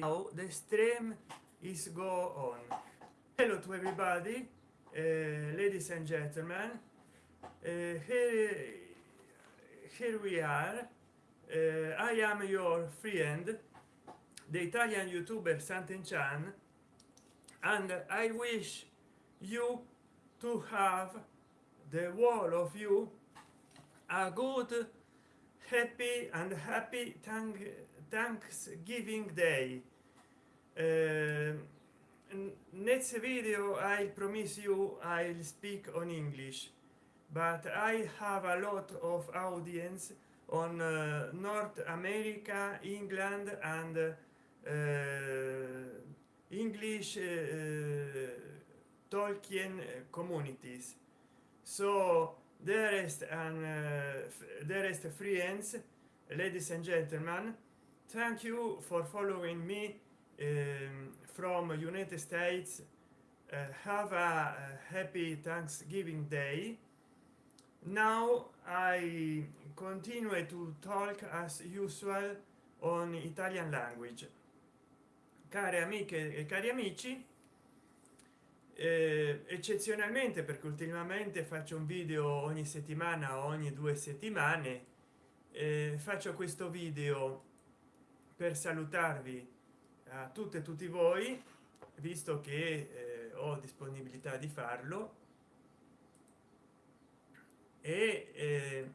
now the stream is go on. Hello to everybody uh, ladies and gentlemen. Uh, here here we are. Uh, i am your friend the italian youtuber Sant'Enchan and i wish you to have the wall of you a good happy and happy thank thanksgiving day. Uh, next video i promise you i'll speak on english but i have a lot of audience on uh, north america england and uh, english uh, tolkien communities. So there is an uh, there is the friends ladies and gentlemen thank you for following me um, from united states. Uh, have a, a happy thanksgiving day. Now i continue to talk as usual on italian language. Care amiche e cari amici eh, eccezionalmente perché ultimamente faccio un video ogni settimana ogni due settimane eh, faccio questo video per salutarvi a tutte e tutti voi visto che eh, ho disponibilità di farlo. E eh,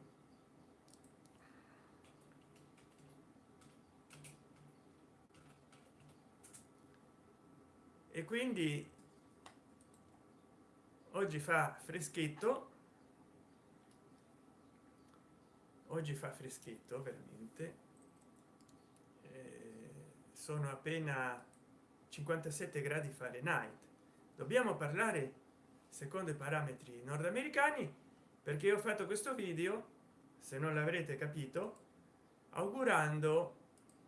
e quindi oggi fa freschetto. Oggi fa freschetto veramente sono appena 57 gradi fahrenheit. Dobbiamo parlare secondo i parametri nordamericani perché ho fatto questo video se non l'avrete capito augurando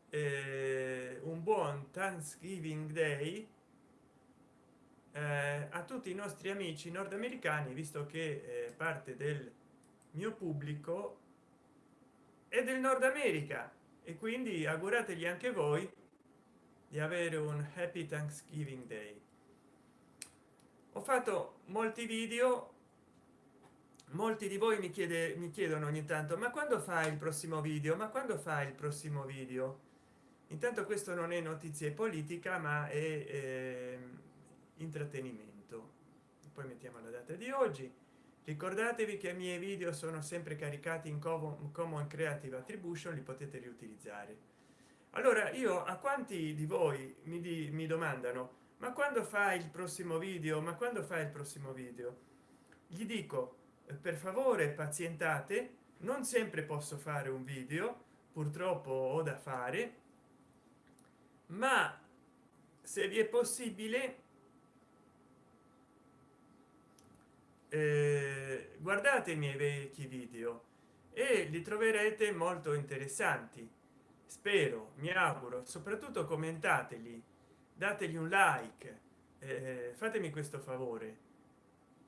eh, un buon thanksgiving day eh, a tutti i nostri amici nordamericani visto che eh, parte del mio pubblico è del nord america. E quindi augurategli anche voi di avere un happy thanksgiving day. Ho fatto molti video molti di voi mi chiede mi chiedono ogni tanto ma quando fa il prossimo video? Ma quando fa il prossimo video? Intanto questo non è notizie politica ma è eh, intrattenimento. Poi mettiamo la data di oggi. Ricordatevi che i miei video sono sempre caricati in common creative attribution li potete riutilizzare allora io a quanti di voi mi, di, mi domandano ma quando fa il prossimo video? Ma quando fa il prossimo video? Gli dico eh, per favore pazientate non sempre posso fare un video purtroppo ho da fare ma se vi è possibile eh, guardate i miei vecchi video e li troverete molto interessanti spero mi auguro soprattutto commentateli dategli un like eh, fatemi questo favore.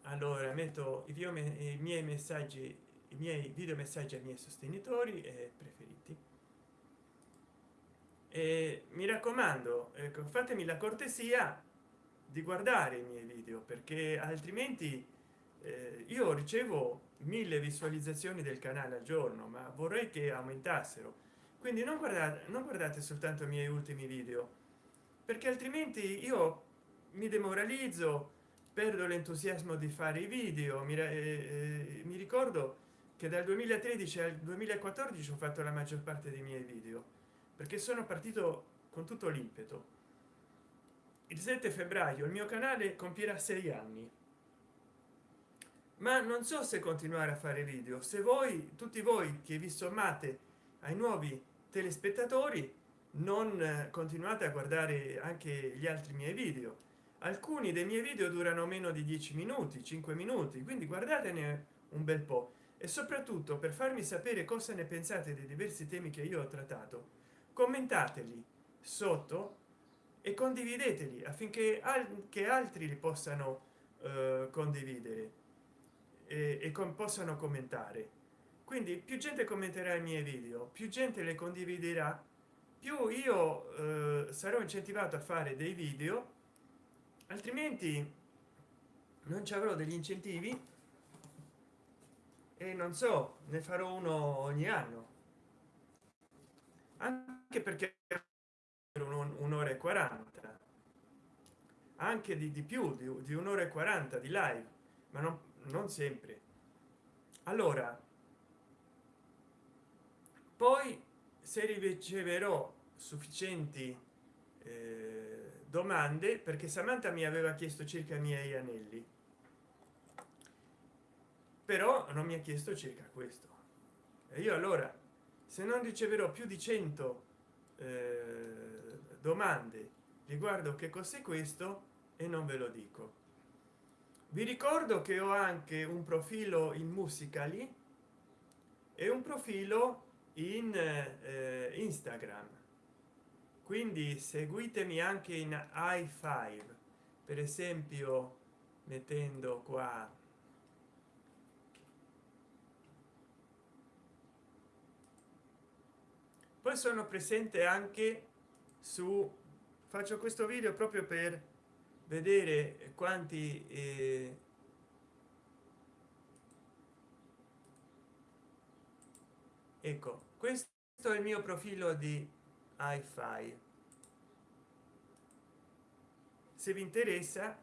Allora metto i, i miei messaggi i miei video messaggi ai miei sostenitori e preferiti. E mi raccomando ecco fatemi la cortesia di guardare i miei video perché altrimenti eh, io ricevo mille visualizzazioni del canale al giorno ma vorrei che aumentassero quindi non guardate non guardate soltanto i miei ultimi video perché altrimenti io mi demoralizzo perdo l'entusiasmo di fare i video. Mi, eh, eh, mi ricordo che dal 2013 al 2014 ho fatto la maggior parte dei miei video perché sono partito con tutto l'impeto. Il 7 febbraio il mio canale compierà sei anni. Ma non so se continuare a fare video. Se voi tutti voi che vi sommate ai nuovi telespettatori non eh, continuate a guardare anche gli altri miei video. Alcuni dei miei video durano meno di 10 minuti 5 minuti quindi guardatene un bel po. E soprattutto per farmi sapere cosa ne pensate dei diversi temi che io ho trattato commentateli sotto e condivideteli affinché anche altri li possano eh, condividere e, e con, possano commentare quindi più gente commenterà i miei video più gente le condividerà. Più io eh, sarò incentivato a fare dei video altrimenti non ci avrò degli incentivi e non so ne farò uno ogni anno. Anche perché un'ora e 40 anche di, di più di, di un'ora e 40 di live ma non, non sempre. Allora poi se riceverò sufficienti eh, domande perché samantha mi aveva chiesto circa i miei anelli. Però non mi ha chiesto circa questo. E io allora se non riceverò più di 100 eh, domande riguardo che cos'è questo e non ve lo dico. Vi ricordo che ho anche un profilo in musicali e un profilo in eh, instagram. Quindi seguitemi anche in i5 per esempio mettendo qua poi sono presente anche su faccio questo video proprio per vedere quanti eh, ecco questo è il mio profilo di hi-fi. Se vi interessa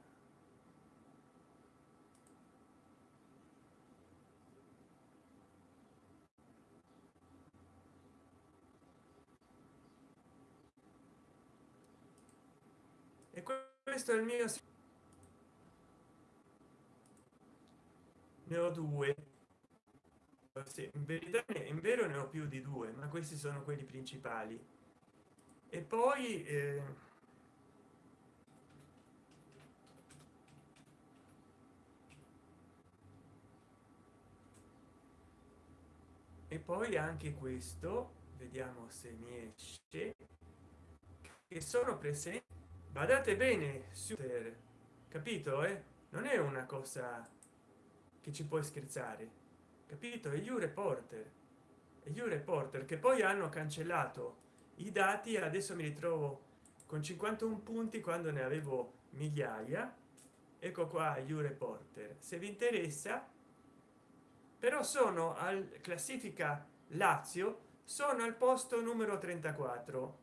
e questo è il mio ne ho due sì, in verità in vero ne ho più di due ma questi sono quelli principali e poi eh, e poi anche questo vediamo se mi esce che sono presenti badate bene su capito eh? non è una cosa che ci puoi scherzare capito? E you reporter e you reporter che poi hanno cancellato i dati adesso mi ritrovo con 51 punti quando ne avevo migliaia. Ecco qua you reporter se vi interessa però sono al classifica lazio sono al posto numero 34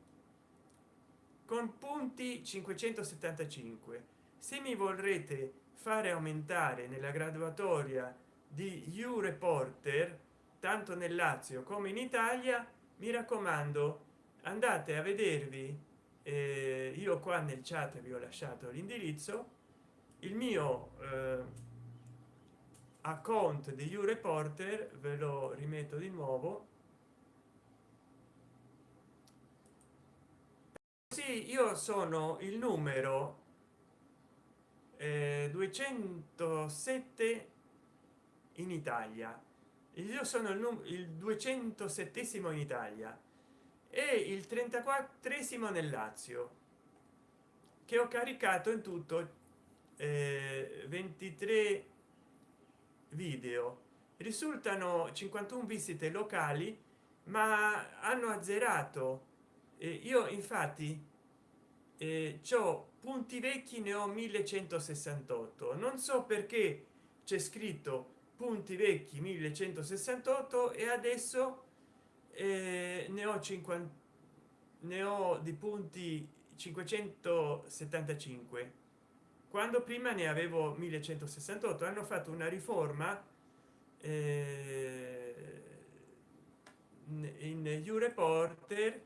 con punti 575 se mi vorrete fare aumentare nella graduatoria di you reporter tanto nel lazio come in italia mi raccomando andate a vedervi eh, io qua nel chat vi ho lasciato l'indirizzo il mio eh, account di you reporter ve lo rimetto di nuovo. Sì io sono il numero eh, 207 in italia. Io sono il, il 207 in italia e il 34 nel lazio che ho caricato in tutto eh, 23 video. Risultano 51 visite locali ma hanno azzerato. Eh, io infatti eh, ciò punti vecchi ne ho 1168 non so perché c'è scritto punti vecchi 1168 e adesso eh, ne ho 50 ne ho di punti 575 quando prima ne avevo 1168 hanno fatto una riforma eh, in you reporter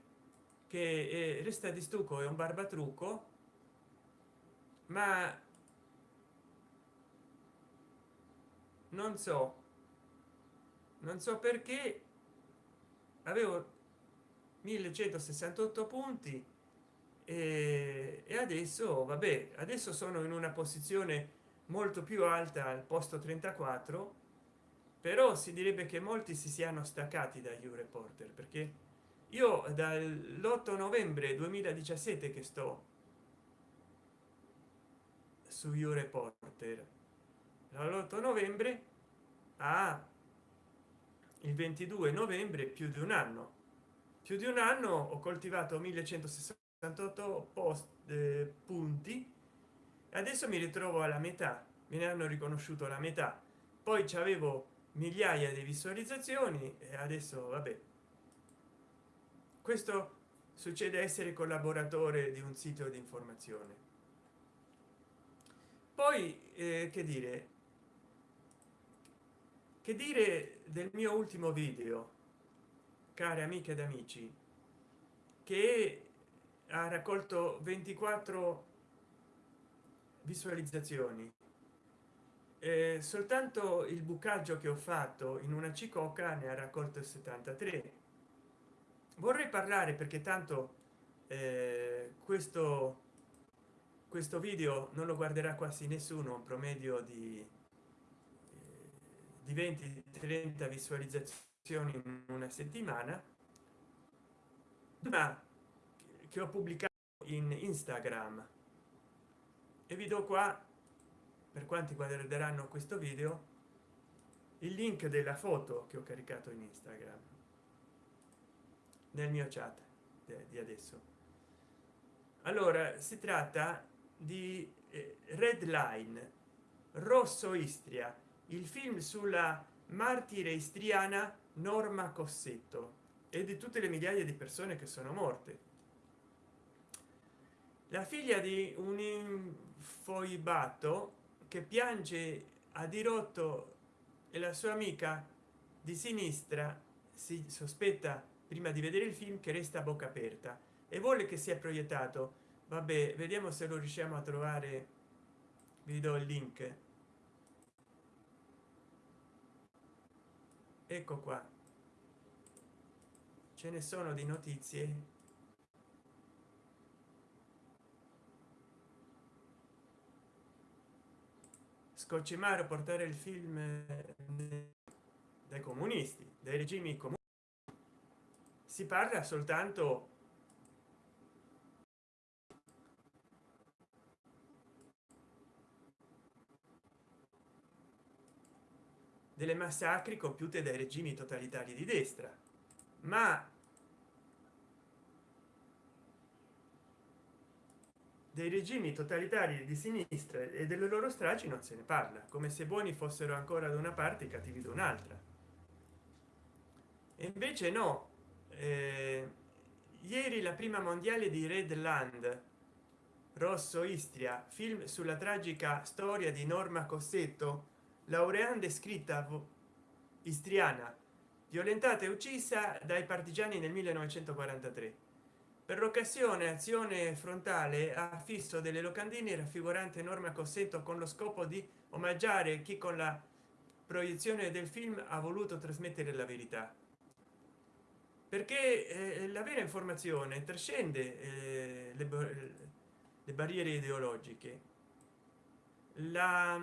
che è, resta di stucco è un barbatrucco ma non so. Non so perché. Avevo 1168 punti e, e adesso vabbè adesso sono in una posizione molto più alta al posto 34 però si direbbe che molti si siano staccati da you reporter perché io dall'8 novembre 2017 che sto su you reporter dall'8 novembre? A il 22 novembre più di un anno. Più di un anno ho coltivato 1168 post eh, punti adesso mi ritrovo alla metà. Me ne hanno riconosciuto la metà. Poi ci avevo migliaia di visualizzazioni e adesso vabbè. Questo succede essere collaboratore di un sito di informazione. Poi eh, che dire che dire del mio ultimo video care amiche ed amici che ha raccolto 24 visualizzazioni. Eh, soltanto il bucaggio che ho fatto in una cicocca ne ha raccolto 73 vorrei parlare perché tanto eh, questo questo video non lo guarderà quasi nessuno un promedio di di 20 30 visualizzazioni in una settimana ma che ho pubblicato in instagram. E vi do qua per quanti guarderanno questo video il link della foto che ho caricato in instagram nel mio chat di adesso. Allora si tratta di eh, red line rosso istria il film sulla martire istriana norma cossetto e di tutte le migliaia di persone che sono morte. La figlia di un infoibato che piange a dirotto e la sua amica di sinistra si sospetta prima di vedere il film che resta a bocca aperta e vuole che sia proiettato. Vabbè vediamo se lo riusciamo a trovare. Vi do il link ecco qua. Ce ne sono di notizie. Scocimare portare il film dai comunisti dai regimi comuni. Si parla soltanto delle massacri compiute dai regimi totalitari di destra. Ma dei regimi totalitari di sinistra e delle loro stragi non se ne parla come se buoni fossero ancora da una parte e cattivi da un'altra. E invece no. Eh, ieri la prima mondiale di redland rosso istria film sulla tragica storia di norma cossetto laureanda scritta istriana violentata e uccisa dai partigiani nel 1943 per l'occasione azione frontale ha fisso delle locandine raffigurante norma cossetto con lo scopo di omaggiare chi con la proiezione del film ha voluto trasmettere la verità. Perché eh, la vera informazione trascende eh, le, le, barriere ideologiche. La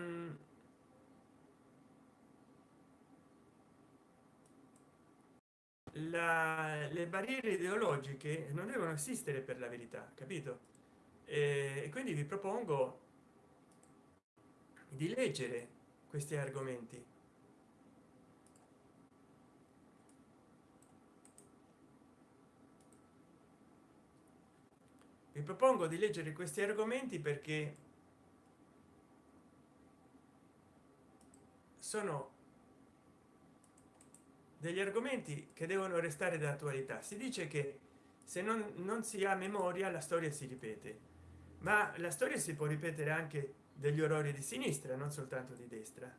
la, le barriere ideologiche non devono esistere per la verità capito? E quindi vi propongo di leggere questi argomenti. Vi propongo di leggere questi argomenti perché sono degli argomenti che devono restare d'attualità. Si dice che se non, non si ha memoria la storia si ripete. Ma la storia si può ripetere anche degli orrori di sinistra non soltanto di destra.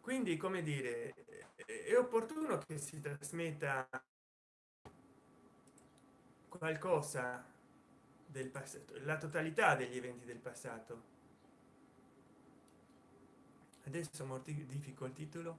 Quindi come dire è opportuno che si trasmetta qualcosa del passato la totalità degli eventi del passato. Adesso mortifico il titolo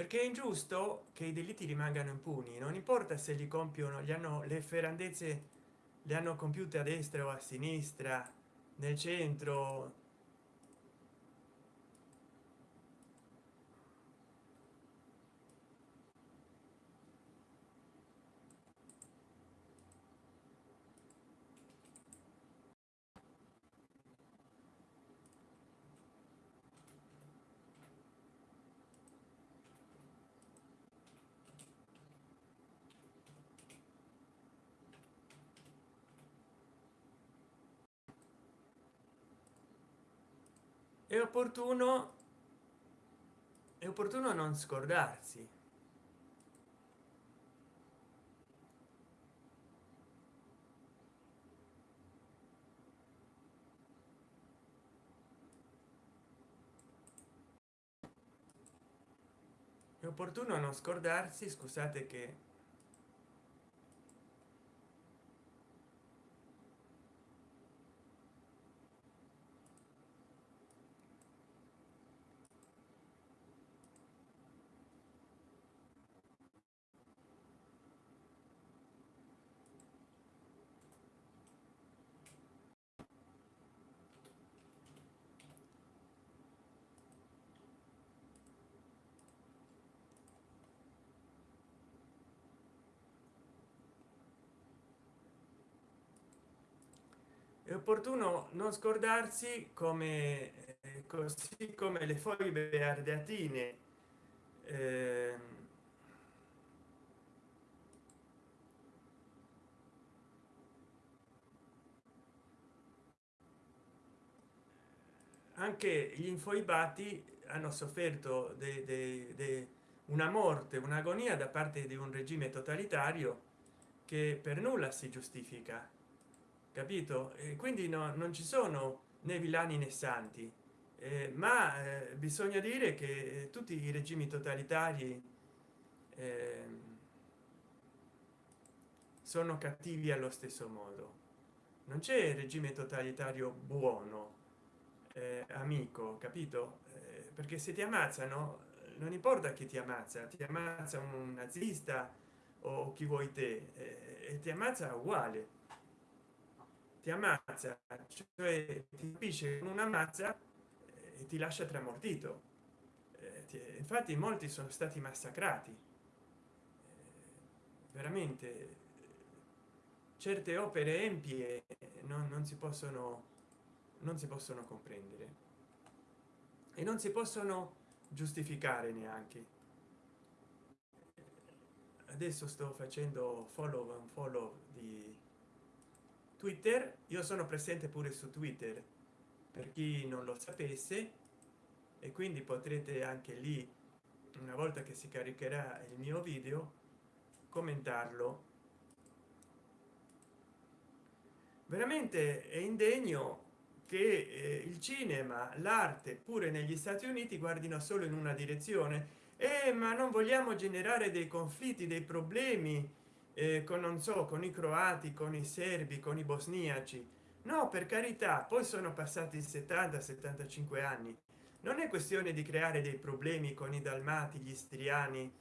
perché è ingiusto che i delitti rimangano impuni non importa se li compiono gli hanno le ferrandezze le hanno compiute a destra o a sinistra nel centro è opportuno è opportuno non scordarsi. È opportuno non scordarsi scusate che opportuno non scordarsi come così come le foglie ardeatine eh, anche gli infoibati hanno sofferto de una morte un'agonia da parte di un regime totalitario che per nulla si giustifica capito? E quindi no, non ci sono né villani né santi. Eh, ma eh, bisogna dire che tutti i regimi totalitari eh, sono cattivi allo stesso modo. Non c'è regime totalitario buono eh, amico capito? Eh, perché se ti ammazzano non importa chi ti ammazza ti ammazza un nazista o chi vuoi te eh, e ti ammazza uguale ti ammazza cioè ti capisce con una mazza e ti lascia tramortito. Eh, infatti molti sono stati massacrati. Eh, veramente certe opere empie non, non si possono non si possono comprendere. E non si possono giustificare neanche. Adesso sto facendo follow and follow di twitter io sono presente pure su twitter per chi non lo sapesse e quindi potrete anche lì una volta che si caricherà il mio video commentarlo. Veramente è indegno che eh, il cinema l'arte pure negli stati uniti guardino solo in una direzione. Eh, ma non vogliamo generare dei conflitti dei problemi eh, con non so con i croati con i serbi con i bosniaci. No per carità poi sono passati 70 75 anni. Non è questione di creare dei problemi con i dalmati gli istriani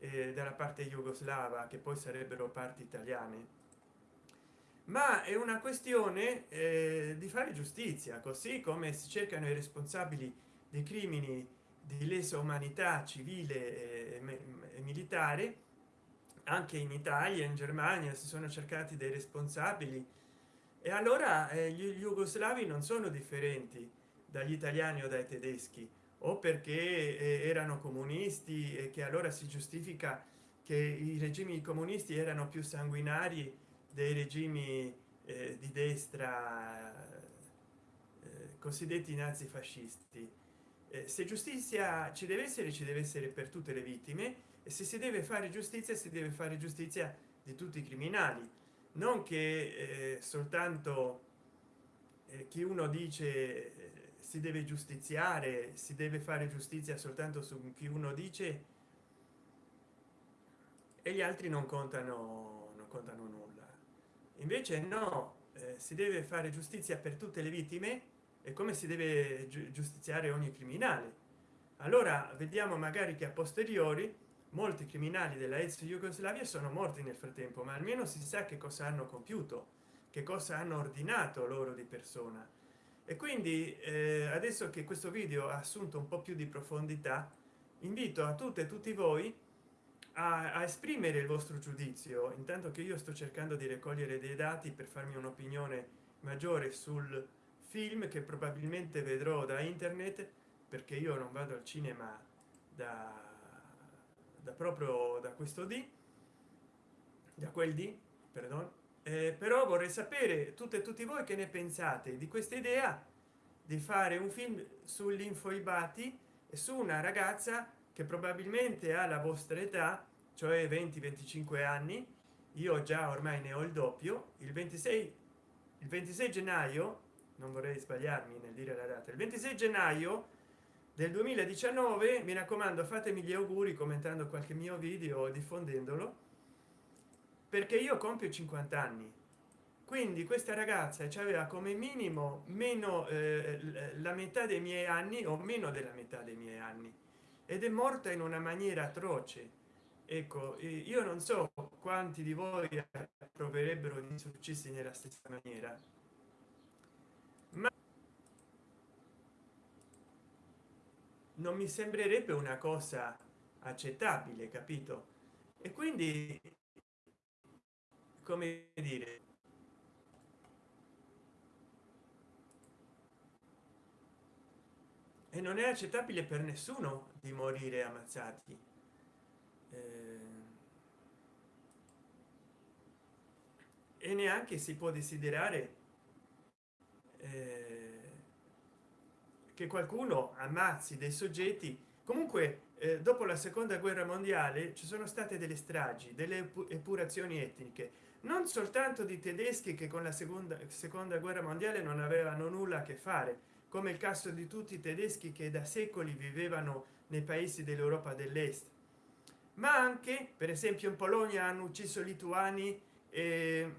eh, dalla parte jugoslava che poi sarebbero parti italiane. Ma è una questione eh, di fare giustizia così come si cercano i responsabili dei crimini di lesa umanità civile e militare anche in italia in germania si sono cercati dei responsabili. E allora eh, gli jugoslavi non sono differenti dagli italiani o dai tedeschi o perché eh, erano comunisti e che allora si giustifica che i regimi comunisti erano più sanguinari dei regimi eh, di destra eh, cosiddetti nazifascisti. Eh, se giustizia ci deve essere ci deve essere per tutte le vittime e se si deve fare giustizia si deve fare giustizia di tutti i criminali. Non che eh, soltanto eh, chi uno dice eh, si deve giustiziare si deve fare giustizia soltanto su chi uno dice e gli altri non contano non contano nulla. Invece no eh, si deve fare giustizia per tutte le vittime e come si deve giustiziare ogni criminale. Allora vediamo magari che a posteriori molti criminali della ex jugoslavia sono morti nel frattempo ma almeno si sa che cosa hanno compiuto che cosa hanno ordinato loro di persona. E quindi eh, adesso che questo video ha assunto un po più di profondità invito a tutte e tutti voi a, a esprimere il vostro giudizio. Intanto che io sto cercando di raccogliere dei dati per farmi un'opinione maggiore sul film che probabilmente vedrò da internet perché io non vado al cinema da, da proprio da questo di da quel di perdono eh, però vorrei sapere tutte e tutti voi che ne pensate di questa idea di fare un film sull'infoibati e su una ragazza che probabilmente ha la vostra età cioè 20 25 anni. Io già ormai ne ho il doppio. Il 26 il 26 gennaio non vorrei sbagliarmi nel dire la data il 26 gennaio del 2019 mi raccomando fatemi gli auguri commentando qualche mio video diffondendolo perché io compio 50 anni. Quindi questa ragazza ci aveva come minimo meno eh, la metà dei miei anni o meno della metà dei miei anni. Ed è morta in una maniera atroce. Ecco io non so quanti di voi proverebbero di successi nella stessa maniera ma non mi sembrerebbe una cosa accettabile capito? E quindi come dire e non è accettabile per nessuno di morire ammazzati. Eh, e neanche si può desiderare eh, che qualcuno ammazzi dei soggetti. Comunque eh, dopo la seconda guerra mondiale ci sono state delle stragi delle epurazioni etniche. Non soltanto di tedeschi che con la seconda seconda guerra mondiale non avevano nulla a che fare come il caso di tutti i tedeschi che da secoli vivevano nei paesi dell'europa dell'est. Ma anche per esempio in polonia hanno ucciso lituani e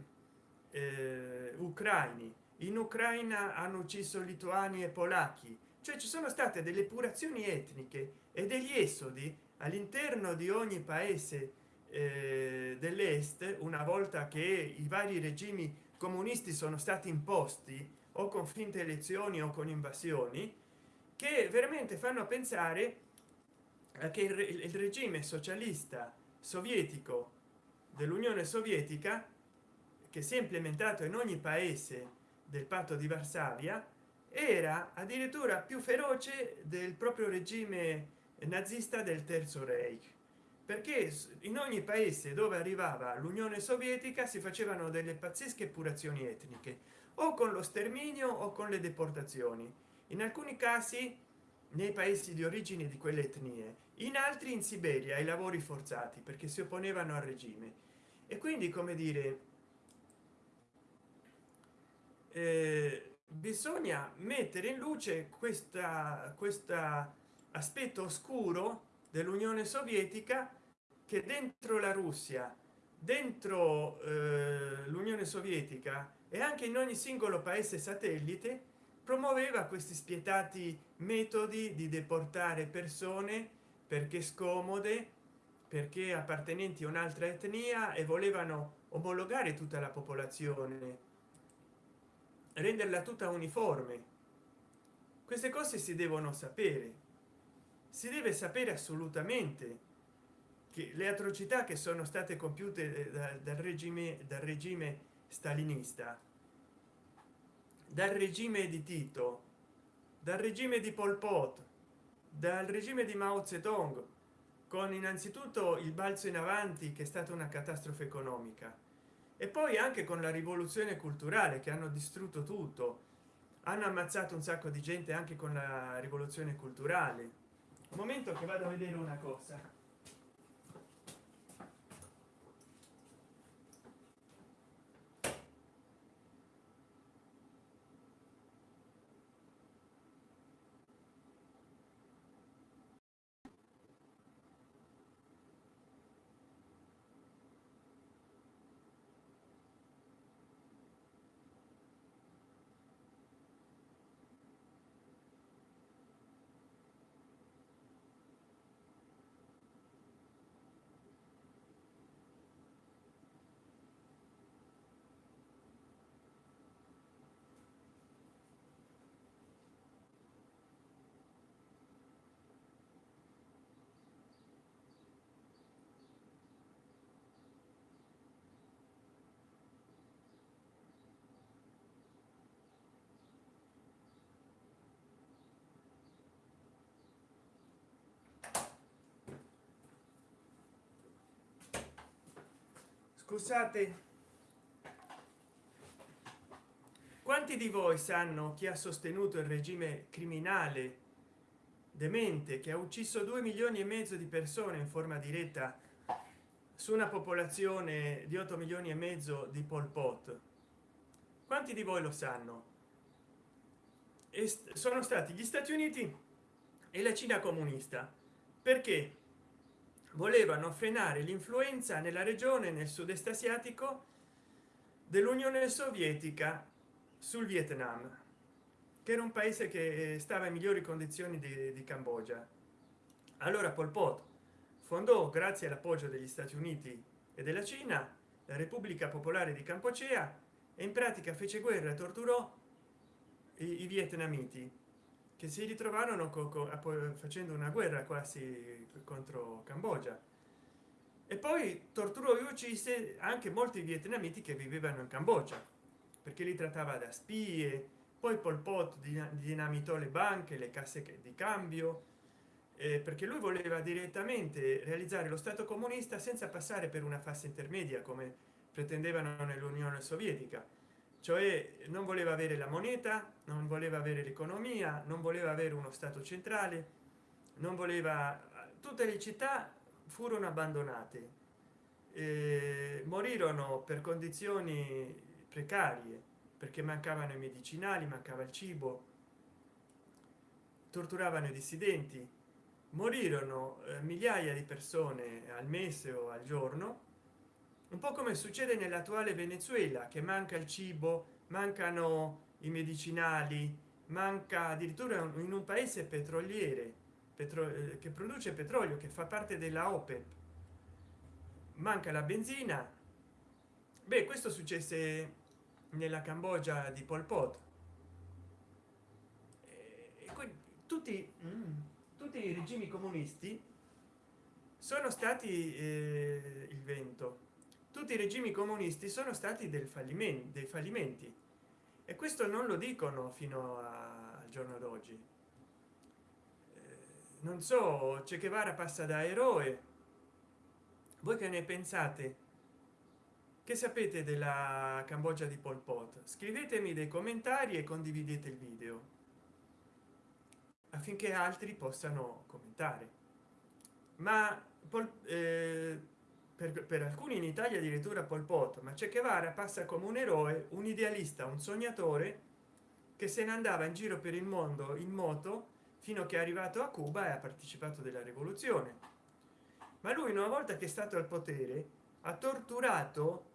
eh, ucraini. In ucraina hanno ucciso lituani e polacchi cioè ci sono state delle purazioni etniche e degli esodi all'interno di ogni paese eh, dell'est una volta che i vari regimi comunisti sono stati imposti o con finte elezioni o con invasioni che veramente fanno pensare che il, il regime socialista sovietico dell'unione sovietica che si è implementato in ogni paese del patto di varsavia era addirittura più feroce del proprio regime nazista del terzo reich perché in ogni paese dove arrivava l'unione sovietica si facevano delle pazzesche purazioni etniche o con lo sterminio o con le deportazioni. In alcuni casi nei paesi di origine di quelle etnie in altri in siberia ai lavori forzati perché si opponevano al regime. E quindi come dire eh, bisogna mettere in luce questa questa aspetto oscuro dell'unione sovietica che dentro la russia dentro eh, l'unione sovietica e anche in ogni singolo paese satellite promuoveva questi spietati metodi di deportare persone perché scomode perché appartenenti a un'altra etnia e volevano omologare tutta la popolazione renderla tutta uniforme. Queste cose si devono sapere. Si deve sapere assolutamente che le atrocità che sono state compiute dal, dal regime dal regime stalinista dal regime di tito dal regime di pol pot dal regime di mao zedong con innanzitutto il balzo in avanti che è stata una catastrofe economica e poi anche con la rivoluzione culturale che hanno distrutto tutto. Hanno ammazzato un sacco di gente anche con la rivoluzione culturale. Momento che vado a vedere una cosa scusate. Quanti di voi sanno chi ha sostenuto il regime criminale demente che ha ucciso 2 milioni e mezzo di persone in forma diretta su una popolazione di 8 milioni e mezzo di pol pot? Quanti di voi lo sanno? E sono stati gli stati uniti e la cina comunista. Perché volevano frenare l'influenza nella regione nel sud-est asiatico dell'unione sovietica sul vietnam che era un paese che stava in migliori condizioni di, di cambogia. Allora pol pot fondò grazie all'appoggio degli stati uniti e della cina la repubblica popolare di campocea e in pratica fece guerra e torturò i, i vietnamiti che si ritrovarono facendo una guerra quasi contro cambogia. E poi torturò e uccise anche molti vietnamiti che vivevano in cambogia perché li trattava da spie poi pol pot dinamitò le banche le casse di cambio eh, perché lui voleva direttamente realizzare lo stato comunista senza passare per una fase intermedia come pretendevano nell'unione sovietica cioè non voleva avere la moneta non voleva avere l'economia non voleva avere uno stato centrale non voleva tutte le città furono abbandonate eh, morirono per condizioni precarie perché mancavano i medicinali mancava il cibo torturavano i dissidenti morirono eh, migliaia di persone al mese o al giorno un po come succede nell'attuale venezuela che manca il cibo mancano i medicinali manca addirittura in un paese petroliere petro eh, che produce petrolio che fa parte della opep manca la benzina. Beh questo successe nella cambogia di pol pot. E tutti mm, tutti i regimi comunisti sono stati eh, il vento tutti i regimi comunisti sono stati del fallimento dei fallimenti. E questo non lo dicono fino al giorno d'oggi. Eh, non so c'è che vara passa da eroe. Voi che ne pensate? Che sapete della cambogia di pol pot? Scrivetemi dei commentari e condividete il video affinché altri possano commentare. Ma pol, eh, per, per, alcuni in italia addirittura pol pot ma c'è che vara passa come un eroe un idealista un sognatore che se ne andava in giro per il mondo in moto fino a che è arrivato a cuba e ha partecipato della rivoluzione. Ma lui una volta che è stato al potere ha torturato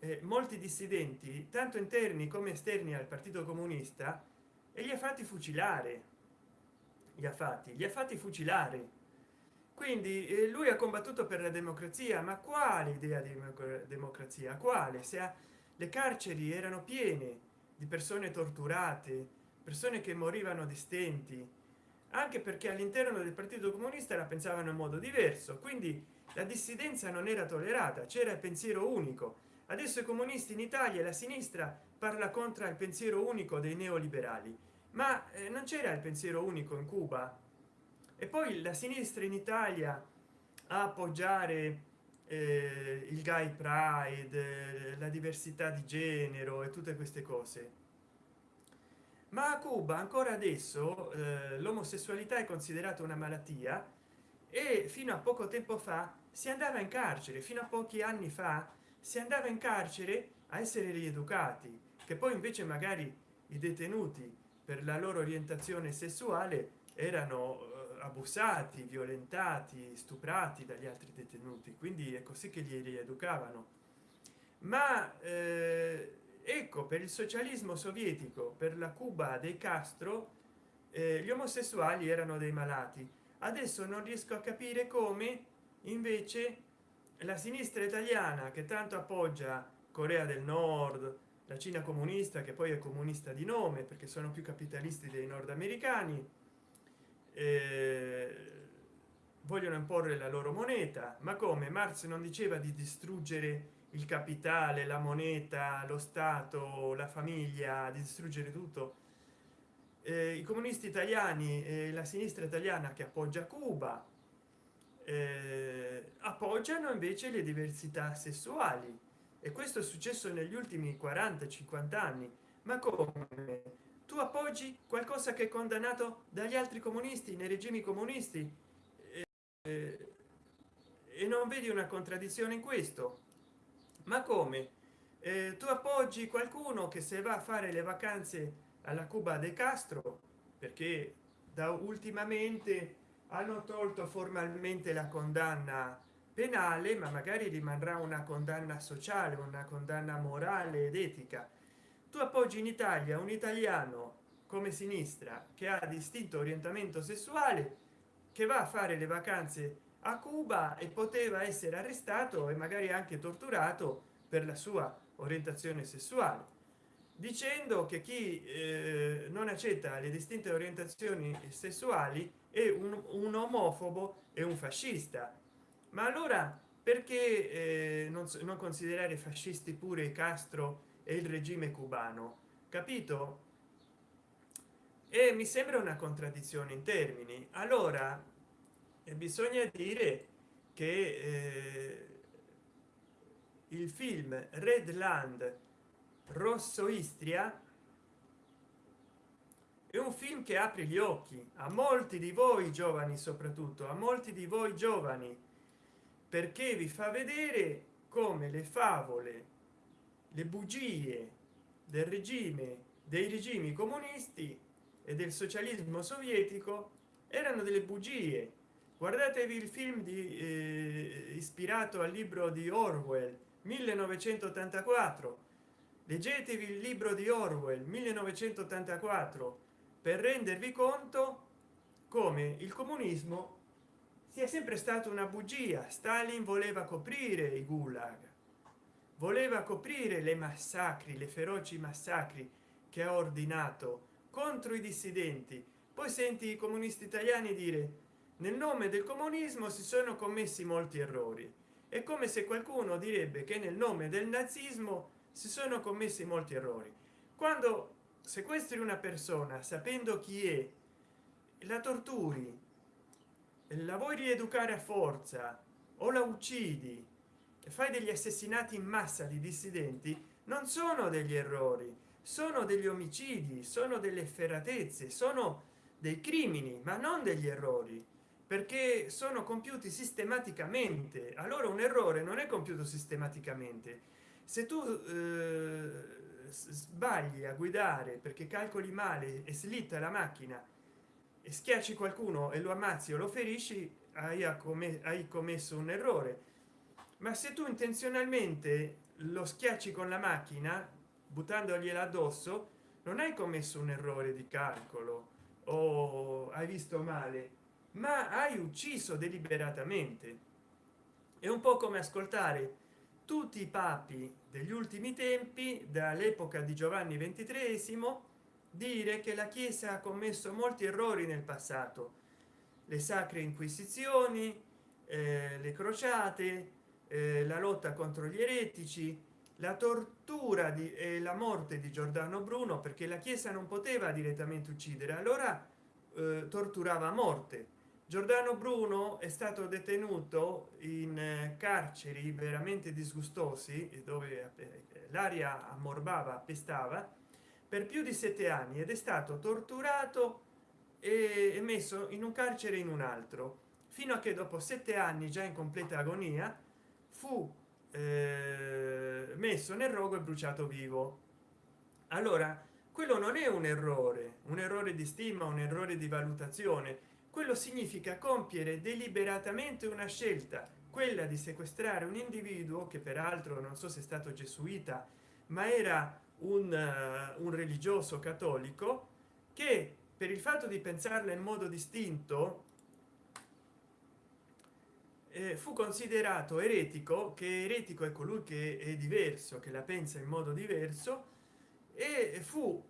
eh, molti dissidenti tanto interni come esterni al partito comunista e li ha fatti fucilare. Gli ha fatti gli ha fatti fucilare quindi eh, lui ha combattuto per la democrazia ma quale idea di democrazia? Quale? Se ha, le carceri erano piene di persone torturate persone che morivano di stenti anche perché all'interno del partito comunista la pensavano in modo diverso quindi la dissidenza non era tollerata c'era il pensiero unico. Adesso i comunisti in italia la sinistra parla contro il pensiero unico dei neoliberali ma eh, non c'era il pensiero unico in cuba e poi la sinistra in italia a appoggiare eh, il gay pride eh, la diversità di genere e tutte queste cose. Ma a cuba ancora adesso eh, l'omosessualità è considerata una malattia e fino a poco tempo fa si andava in carcere fino a pochi anni fa si andava in carcere a essere rieducati che poi invece magari i detenuti per la loro orientazione sessuale erano abusati violentati stuprati dagli altri detenuti. Quindi è così che li rieducavano. Ma eh, ecco per il socialismo sovietico per la cuba dei castro eh, gli omosessuali erano dei malati. Adesso non riesco a capire come invece la sinistra italiana che tanto appoggia corea del nord la cina comunista che poi è comunista di nome perché sono più capitalisti dei nordamericani eh, vogliono imporre la loro moneta ma come? Marx non diceva di distruggere il capitale la moneta lo stato la famiglia di distruggere tutto. Eh, i comunisti italiani e la sinistra italiana che appoggia cuba eh, appoggiano invece le diversità sessuali. E questo è successo negli ultimi 40 50 anni. Ma come tu appoggi qualcosa che è condannato dagli altri comunisti nei regimi comunisti? Eh, e non vedi una contraddizione in questo? Ma come? Eh, tu appoggi qualcuno che se va a fare le vacanze alla cuba de castro perché da ultimamente hanno tolto formalmente la condanna penale ma magari rimarrà una condanna sociale una condanna morale ed etica tu appoggi in italia un italiano come sinistra che ha distinto orientamento sessuale che va a fare le vacanze a cuba e poteva essere arrestato e magari anche torturato per la sua orientazione sessuale dicendo che chi eh, non accetta le distinte orientazioni sessuali è un, un omofobo e un fascista. Ma allora perché eh, non, non considerare fascisti pure castro e il regime cubano capito? E mi sembra una contraddizione in termini. Allora eh, bisogna dire che eh, il film redland rosso istria è un film che apre gli occhi a molti di voi giovani soprattutto a molti di voi giovani perché vi fa vedere come le favole le bugie del regime dei regimi comunisti e del socialismo sovietico erano delle bugie. Guardatevi il film di eh, ispirato al libro di orwell 1984 leggetevi il libro di orwell 1984 per rendervi conto come il comunismo sia sempre stato una bugia. Stalin voleva coprire i gulag voleva coprire le massacri le feroci massacri che ha ordinato contro i dissidenti. Poi senti i comunisti italiani dire nel nome del comunismo si sono commessi molti errori è come se qualcuno direbbe che nel nome del nazismo si sono commessi molti errori. Quando sequestri una persona sapendo chi è la torturi la vuoi rieducare a forza o la uccidi fai degli assassinati in massa di dissidenti non sono degli errori sono degli omicidi sono delle efferatezze sono dei crimini ma non degli errori perché sono compiuti sistematicamente. Allora un errore non è compiuto sistematicamente. Se tu eh, sbagli a guidare perché calcoli male e slitta la macchina e schiacci qualcuno e lo ammazzi o lo ferisci hai, hai commesso un errore ma se tu intenzionalmente lo schiacci con la macchina buttandogliela addosso non hai commesso un errore di calcolo o hai visto male ma hai ucciso deliberatamente. È un po come ascoltare tutti i papi degli ultimi tempi dall'epoca di giovanni ventitresimo dire che la chiesa ha commesso molti errori nel passato. Le sacre inquisizioni eh, le crociate eh, la lotta contro gli eretici la tortura di eh, la morte di giordano bruno perché la chiesa non poteva direttamente uccidere allora eh, torturava a morte. Giordano bruno è stato detenuto in eh, carceri veramente disgustosi dove eh, l'aria ammorbava pestava per più di sette anni ed è stato torturato e messo in un carcere in un altro fino a che dopo sette anni già in completa agonia fu eh, messo nel rogo e bruciato vivo. Allora quello non è un errore un errore di stima un errore di valutazione. Quello significa compiere deliberatamente una scelta quella di sequestrare un individuo che peraltro non so se è stato gesuita ma era un, uh, un religioso cattolico che per il fatto di pensarla in modo distinto eh, fu considerato eretico che eretico è colui che è diverso che la pensa in modo diverso e fu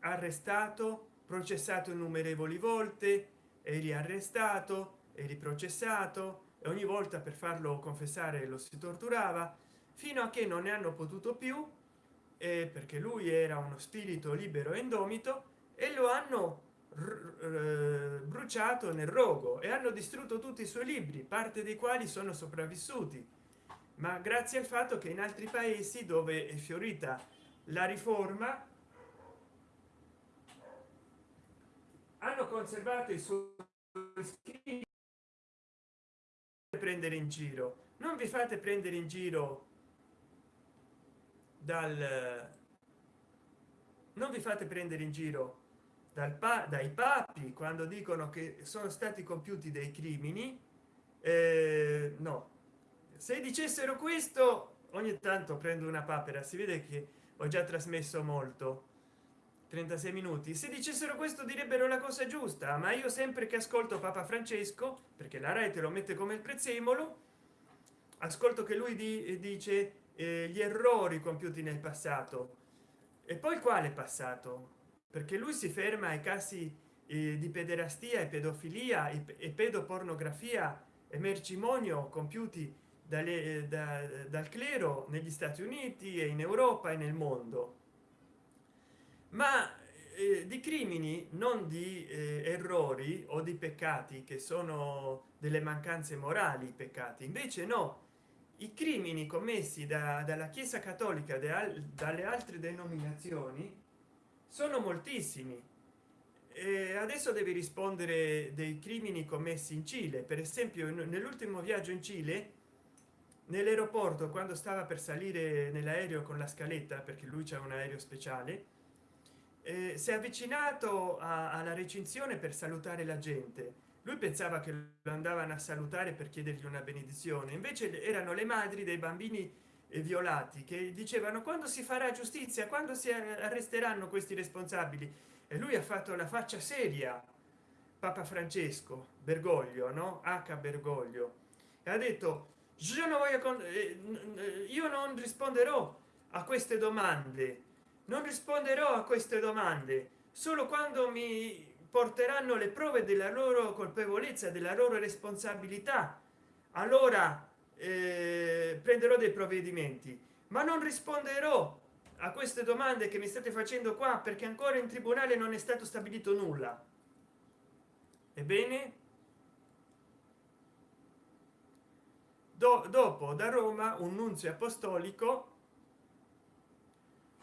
arrestato processato innumerevoli volte e riarrestato e riprocessato e ogni volta per farlo confessare lo si torturava fino a che non ne hanno potuto più eh, perché lui era uno spirito libero e indomito e lo hanno bruciato nel rogo e hanno distrutto tutti i suoi libri parte dei quali sono sopravvissuti. Ma grazie al fatto che in altri paesi dove è fiorita la riforma hanno conservato i suoi prendere in giro. Non vi fate prendere in giro dal non vi fate prendere in giro pa dai papi quando dicono che sono stati compiuti dei crimini eh, no. Se dicessero questo ogni tanto prendo una papera si vede che ho già trasmesso molto. 36 minuti. Se dicessero questo direbbero la cosa giusta ma io sempre che ascolto papa francesco perché la rai te lo mette come il prezzemolo ascolto che lui di, dice eh, gli errori compiuti nel passato. E poi quale passato perché lui si ferma ai casi eh, di pederastia e pedofilia e pedopornografia e mercimonio compiuti dalle, eh, da, dal clero negli stati uniti e in europa e nel mondo. Ma eh, di crimini non di eh, errori o di peccati che sono delle mancanze morali peccati. Invece no i crimini commessi da, dalla chiesa cattolica dalle altre denominazioni sono moltissimi. E adesso devi rispondere dei crimini commessi in cile. Per esempio nell'ultimo viaggio in cile nell'aeroporto quando stava per salire nell'aereo con la scaletta perché lui c'è un aereo speciale eh, si è avvicinato alla recinzione per salutare la gente. Lui pensava che lo andavano a salutare per chiedergli una benedizione. Invece erano le madri dei bambini violati che dicevano quando si farà giustizia quando si arresteranno questi responsabili? E lui ha fatto la faccia seria papa francesco bergoglio no? H. Bergoglio. E ha detto io non voglio con eh, io non risponderò a queste domande. Non risponderò a queste domande. Solo quando mi porteranno le prove della loro colpevolezza della loro responsabilità allora eh, prenderò dei provvedimenti. Ma non risponderò a queste domande che mi state facendo qua perché ancora in tribunale non è stato stabilito nulla. Ebbene do, dopo da roma un nunzio apostolico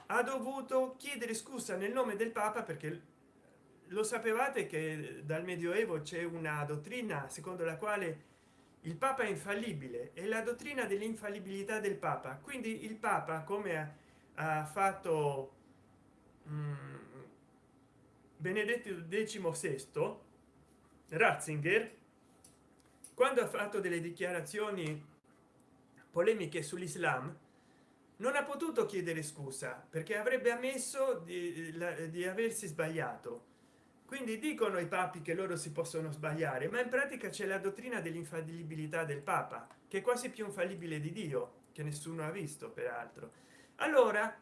ha dovuto chiedere scusa nel nome del papa perché lo sapevate che dal medioevo c'è una dottrina secondo la quale il papa è infallibile e la dottrina dell'infallibilità del papa. Quindi il papa come ha, fatto um, benedetto XVI ratzinger quando ha fatto delle dichiarazioni polemiche sull'islam non ha potuto chiedere scusa perché avrebbe ammesso di, di aversi sbagliato quindi dicono i papi che loro si possono sbagliare ma in pratica c'è la dottrina dell'infallibilità del papa che è quasi più infallibile di dio che nessuno ha visto peraltro. Allora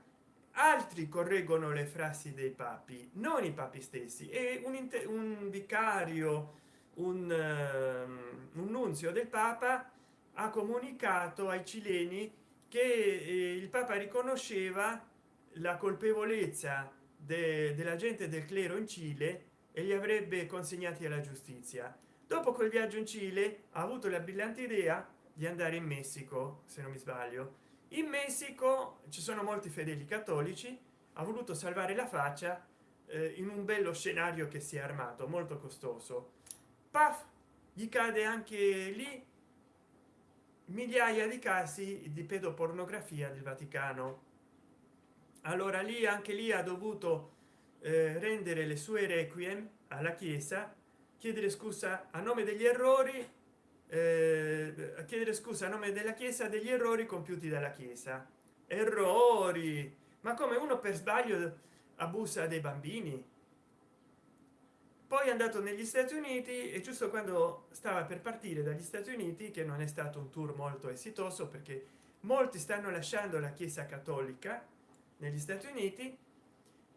altri correggono le frasi dei papi non i papi stessi e un, un vicario un, uh, un nunzio del papa ha comunicato ai cileni che eh, il papa riconosceva la colpevolezza de, della gente del clero in cile e li avrebbe consegnati alla giustizia. Dopo quel viaggio in cile ha avuto la brillante idea di andare in messico se non mi sbaglio. In messico ci sono molti fedeli cattolici ha voluto salvare la faccia eh, in un bello scenario che si è armato molto costoso. Paf! Gli cade anche lì migliaia di casi di pedopornografia del vaticano. Allora lì anche lì ha dovuto rendere le sue requiem alla chiesa chiedere scusa a nome degli errori eh, chiedere scusa a nome della chiesa degli errori compiuti dalla chiesa. Errori! Ma come uno per sbaglio abusa dei bambini? Poi è andato negli stati uniti e giusto quando stava per partire dagli stati uniti che non è stato un tour molto esitoso perché molti stanno lasciando la chiesa cattolica negli stati uniti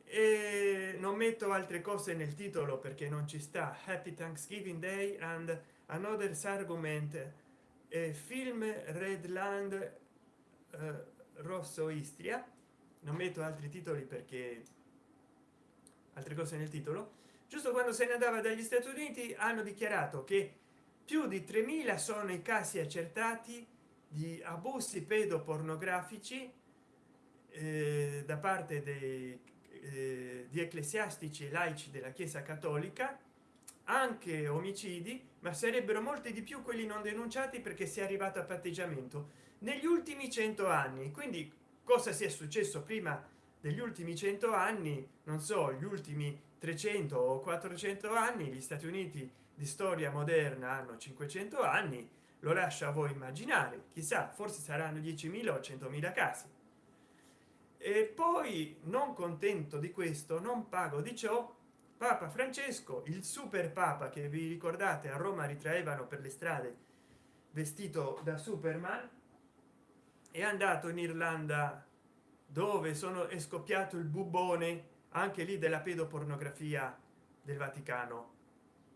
e non metto altre cose nel titolo perché non ci sta. Happy thanksgiving day and another argument. E film redland eh, rosso istria. Non metto altri titoli perché altre cose nel titolo. Giusto quando se ne andava dagli stati uniti hanno dichiarato che più di 3000 sono i casi accertati di abusi pedopornografici eh, da parte dei, eh, di ecclesiastici e laici della chiesa cattolica anche omicidi ma sarebbero molti di più quelli non denunciati perché si è arrivato a patteggiamento negli ultimi cento anni. Quindi cosa sia successo prima degli ultimi cento anni? Non so gli ultimi 300 o 400 anni gli stati uniti di storia moderna hanno 500 anni lo lascia a voi immaginare. Chissà forse saranno 10.000 o 100.000 casi e poi non contento di questo non pago di ciò papa francesco il super papa che vi ricordate a roma ritraevano per le strade vestito da superman è andato in irlanda dove sono è scoppiato il bubone anche lì della pedopornografia del vaticano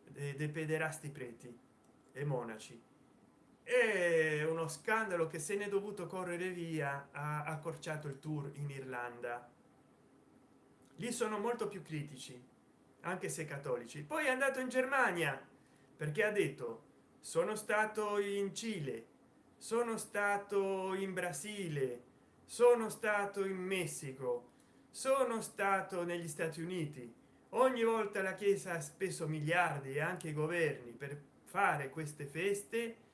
dei pederasti preti e monaci è uno scandalo che se ne è dovuto correre via ha accorciato il tour in irlanda. Lì sono molto più critici anche se cattolici. Poi è andato in germania perché ha detto sono stato in cile sono stato in brasile sono stato in messico sono stato negli stati uniti. Ogni volta la chiesa ha speso miliardi e anche i governi per fare queste feste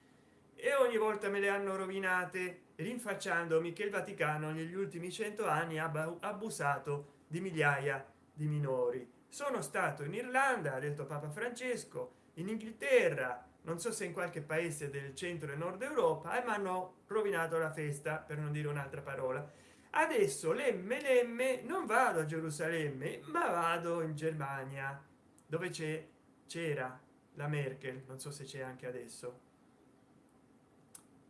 e ogni volta me le hanno rovinate rinfacciandomi che il vaticano negli ultimi cento anni ha abusato di migliaia di minori. Sono stato in irlanda ha detto papa francesco in inghilterra non so se in qualche paese del centro e nord europa e mi hanno rovinato la festa per non dire un'altra parola. Adesso l'mlm non vado a gerusalemme ma vado in germania dove c'è c'era la merkel non so se c'è anche adesso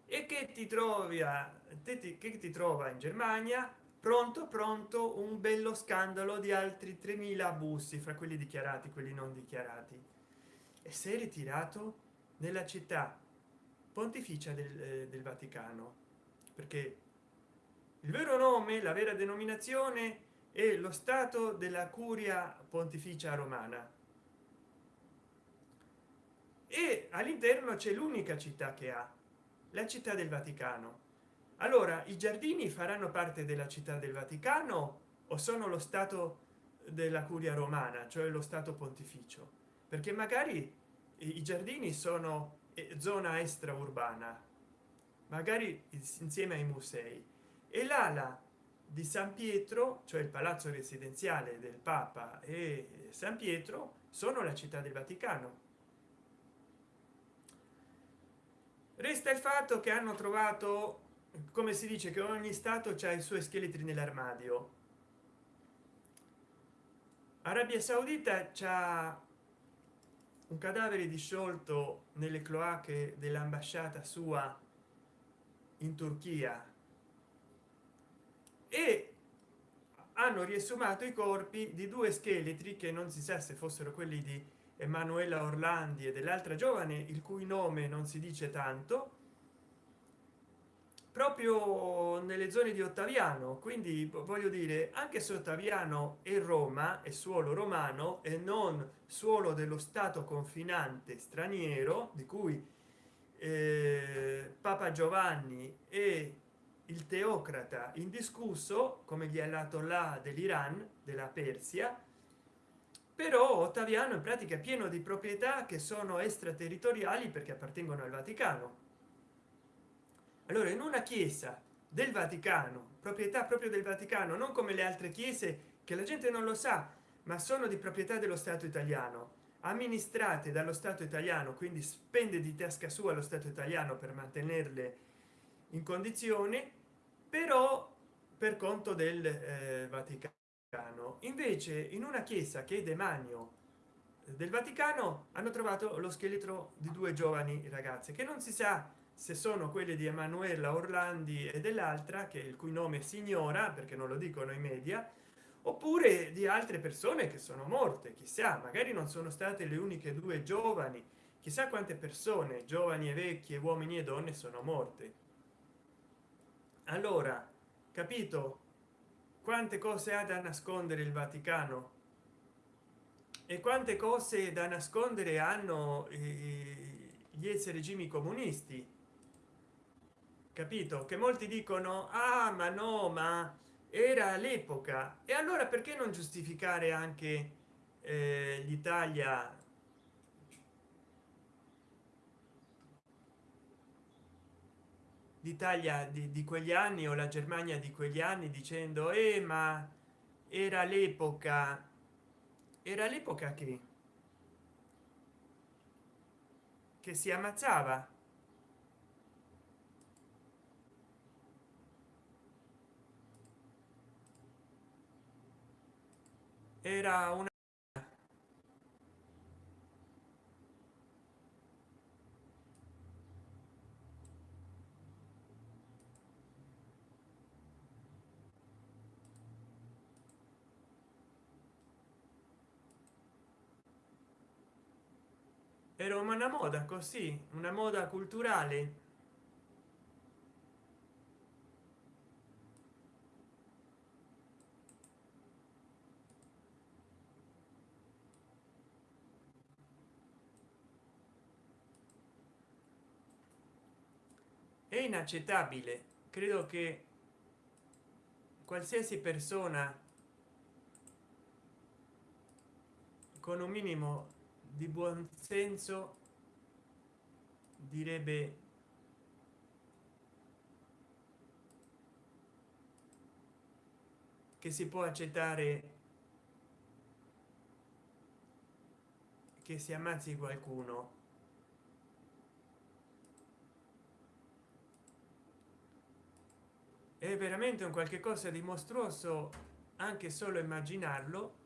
e che ti trovi a te che ti trova in germania? Pronto pronto un bello scandalo di altri 3000 abusi fra quelli dichiarati quelli non dichiarati. E sei ritirato nella città pontificia del, eh, del vaticano perché il vero nome la vera denominazione è lo stato della curia pontificia romana. E all'interno c'è l'unica città che ha la città del vaticano. Allora i giardini faranno parte della città del vaticano o sono lo stato della curia romana cioè lo stato pontificio? Perché magari i giardini sono eh, zona extraurbana magari insieme ai musei. E l'ala di san pietro cioè il palazzo residenziale del papa e san pietro sono la città del vaticano resta il fatto che hanno trovato come si dice che ogni stato c'ha i suoi scheletri nell'armadio. Arabia saudita c'ha un cadavere disciolto nelle cloache dell'ambasciata sua in turchia. E hanno riesumato i corpi di due scheletri che non si sa se fossero quelli di emanuela orlandi e dell'altra giovane il cui nome non si dice tanto proprio nelle zone di ottaviano. Quindi voglio dire anche se ottaviano è roma è suolo romano e non suolo dello stato confinante straniero di cui eh, papa giovanni e il teocrata indiscusso come gli là dell'iran della persia però ottaviano in pratica è pieno di proprietà che sono extraterritoriali perché appartengono al vaticano. Allora in una chiesa del vaticano proprietà proprio del vaticano non come le altre chiese che la gente non lo sa ma sono di proprietà dello stato italiano amministrate dallo stato italiano quindi spende di tasca sua lo stato italiano per mantenerle in condizione però per conto del eh, vaticano invece in una chiesa che è demanio del vaticano hanno trovato lo scheletro di due giovani ragazze che non si sa se sono quelle di emanuela orlandi e dell'altra che il cui nome si ignora perché non lo dicono i media oppure di altre persone che sono morte chissà magari non sono state le uniche due giovani chissà quante persone giovani e vecchie uomini e donne sono morte. Allora capito quante cose ha da nascondere il vaticano? E quante cose da nascondere hanno gli ex regimi comunisti? Capito? Che molti dicono ah ma no ma era l'epoca. E allora perché non giustificare anche eh, l'italia l'italia di, di, quegli anni o la germania di quegli anni dicendo eh ma era l'epoca era l'epoca che che si ammazzava era una era una moda così una moda culturale. È inaccettabile. Credo che qualsiasi persona con un minimo di buon senso direbbe che si può accettare che si ammazzi qualcuno. È veramente un qualche cosa di mostruoso anche solo immaginarlo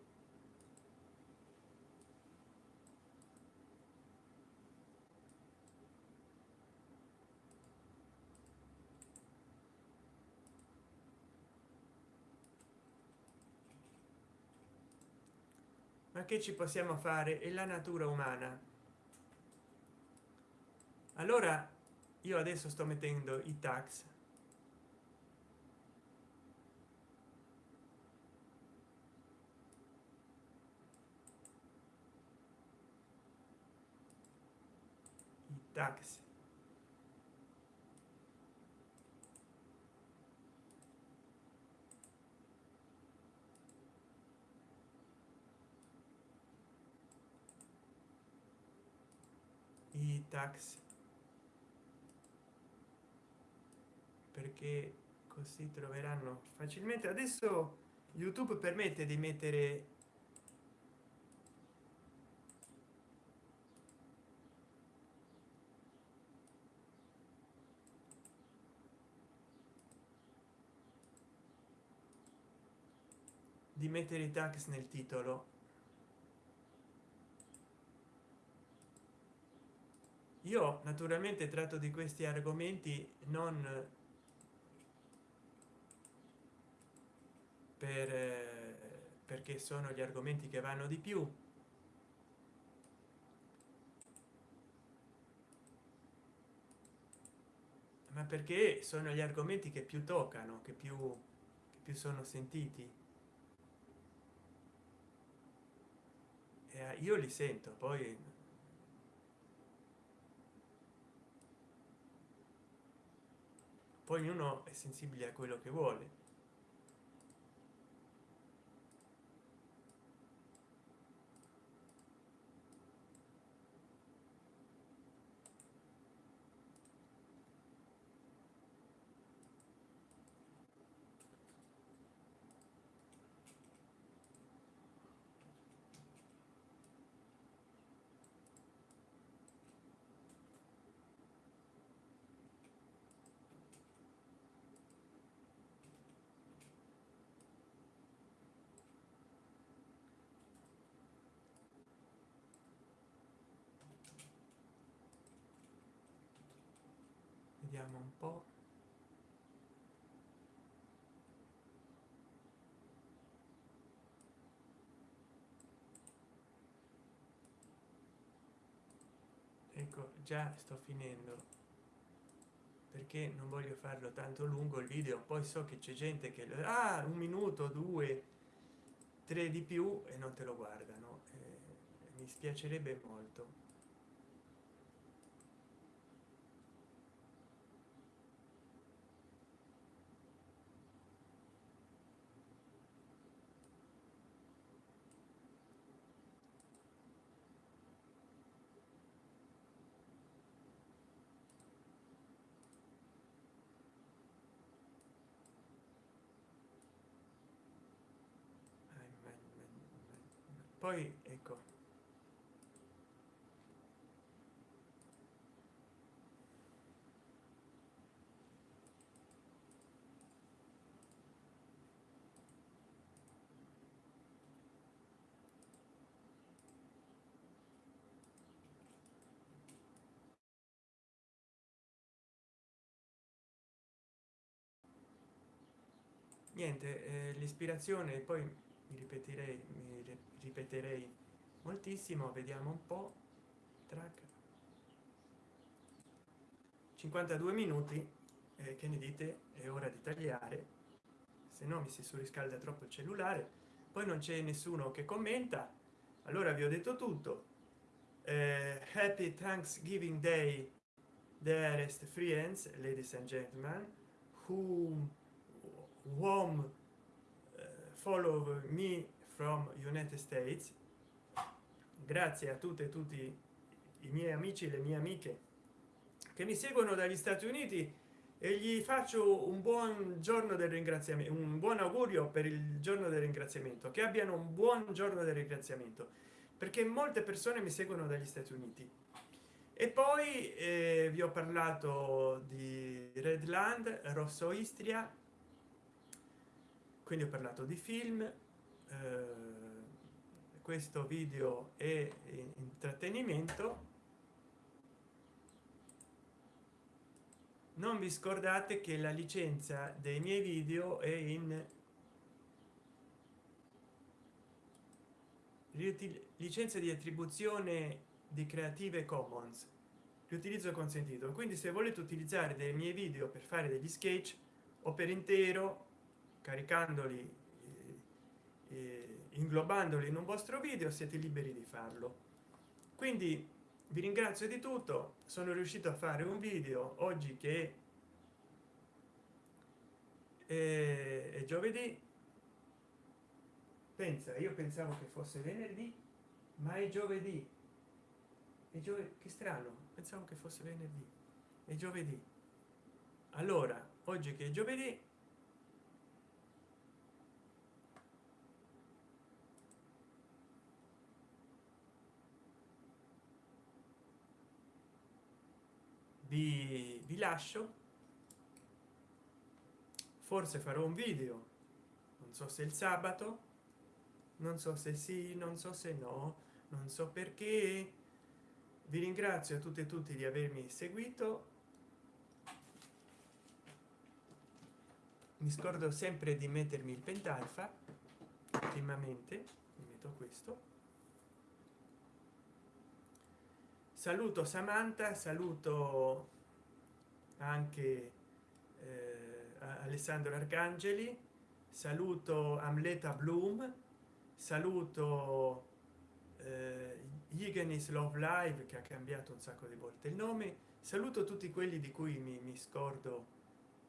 che ci possiamo fare è la natura umana. Allora io adesso sto mettendo i tax. I tax i tax perché così troveranno facilmente. Adesso youtube permette di mettere di mettere i tax nel titolo io naturalmente tratto di questi argomenti non per perché sono gli argomenti che vanno di più ma perché sono gli argomenti che più toccano che più che più sono sentiti. E io li sento poi poi ognuno è sensibile a quello che vuole vediamo un po. Ecco già sto finendo perché non voglio farlo tanto lungo il video poi so che c'è gente che ah, un minuto due tre di più e non te lo guardano eh, mi spiacerebbe molto poi ecco. Niente eh, l'ispirazione poi mi ripeterei mi ripeterei moltissimo vediamo un po. Track. 52 minuti eh, che ne dite? È ora di tagliare se no mi si surriscalda troppo il cellulare poi non c'è nessuno che commenta. Allora vi ho detto tutto. Eh, happy thanksgiving day dearest friends ladies and gentlemen who warm follow me from united states. Grazie a tutte e tutti i miei amici e le mie amiche che mi seguono dagli stati uniti e gli faccio un buon giorno del ringraziamento un buon augurio per il giorno del ringraziamento che abbiano un buon giorno del ringraziamento perché molte persone mi seguono dagli stati uniti. E poi eh, vi ho parlato di redland rosso istria quindi ho parlato di film eh, questo video è intrattenimento. Non vi scordate che la licenza dei miei video è in licenza di attribuzione di creative commons. Riutilizzo consentito. Quindi se volete utilizzare dei miei video per fare degli sketch o per intero caricandoli eh, eh, inglobandoli in un vostro video siete liberi di farlo. Quindi vi ringrazio di tutto sono riuscito a fare un video oggi che è, è giovedì. Pensa io pensavo che fosse venerdì ma è giovedì. E giovedì che strano pensavo che fosse venerdì. È giovedì. Allora oggi che è giovedì vi, vi lascio. Forse farò un video. Non so se il sabato non so se sì non so se no non so perché. Vi ringrazio a tutti e tutti di avermi seguito. Mi scordo sempre di mettermi il pentalfa ultimamente metto questo saluto samantha saluto anche eh, alessandro arcangeli saluto amleta bloom saluto eh, Igenis Love Live che ha cambiato un sacco di volte il nome. Saluto tutti quelli di cui mi, mi scordo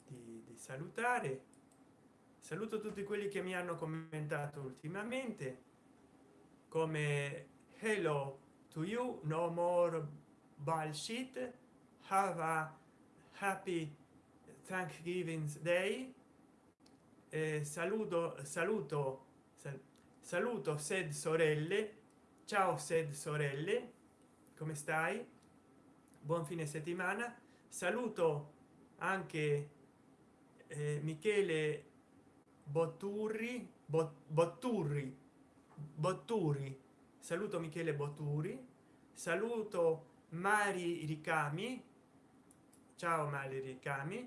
di, di, salutare. Saluto tutti quelli che mi hanno commentato ultimamente come hello to you no more bullshit. Have a happy thanksgiving day. Eh, saluto saluto sal, saluto sed sorelle. Ciao sed sorelle. Come stai? Buon fine settimana. Saluto anche eh, michele botturri bot, botturri botturi saluto michele botturi saluto mari ricami. Ciao mari ricami.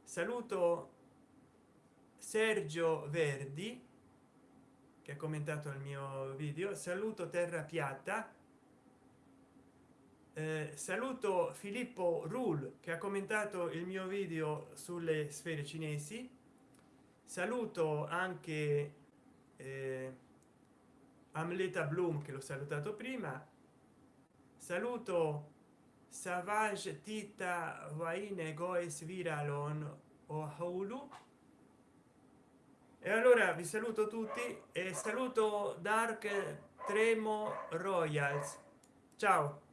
Saluto sergio verdi che ha commentato il mio video. Saluto terra piatta. Eh, saluto filippo rule che ha commentato il mio video sulle sfere cinesi. Saluto anche eh, amleta bloom che l'ho salutato prima saluto savage tita vaine goes viralon o hulu e allora vi saluto tutti e saluto dark tremo royals. Ciao